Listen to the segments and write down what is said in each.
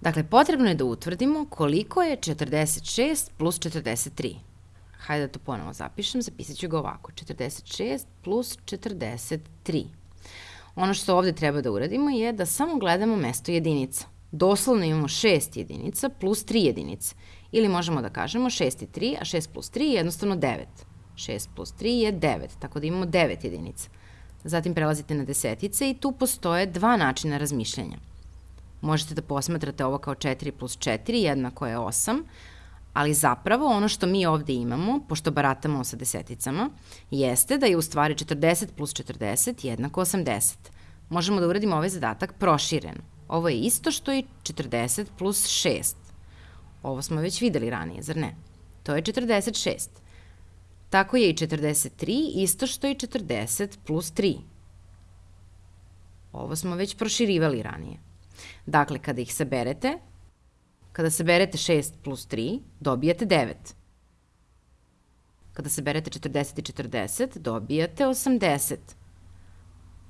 Dakle, potrebno je da utvrdimo koliko je 46 plus 43. Hajde da to ponovo zapišem, zapisat ću ga ovako. 46 plus 43. Ono što ovde treba da uradimo je da samo gledamo mesto jedinica. Doslovno imamo 6 jedinica plus 3 jedinice. Ili možemo da kažemo 6 je 3, a 6 plus 3 je jednostavno 9. 6 plus 3 je 9, tako da imamo 9 jedinica. Zatim prelazite na desetice i tu postoje dva načina razmišljanja. Možete da posmatrate ovo kao 4 plus 4, jednako je 8, ali zapravo ono što mi ovde imamo, pošto baratamo sa deseticama, jeste da je u stvari 40 plus 40 jednako 80. Možemo da uradimo ovaj zadatak prošireno. Ovo je isto što i 40 plus 6. Ovo smo već videli ranije, zar ne? To je 46. Tako je i 43 isto što i 40 plus 3. Ovo smo već proširivali ranije. Dakle, kada ih saberete, kada saberete 6 plus 3, dobijate 9. Kada saberete 40 i 40, dobijate 80.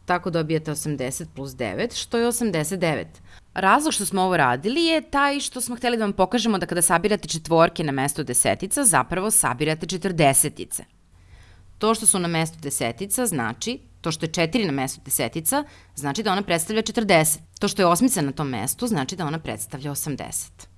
Tako dobijate 80 plus 9, što je 89. Razlog što smo ovo radili je taj što smo hteli da vam pokažemo da kada sabirate četvorke na mesto desetica, zapravo sabirate četrdesetice. To što su na mestu desetica znači, to što je 4 na mestu desetica, znači da ona predstavlja 40. To što je osmica na tom mestu znači da ona predstavlja 80.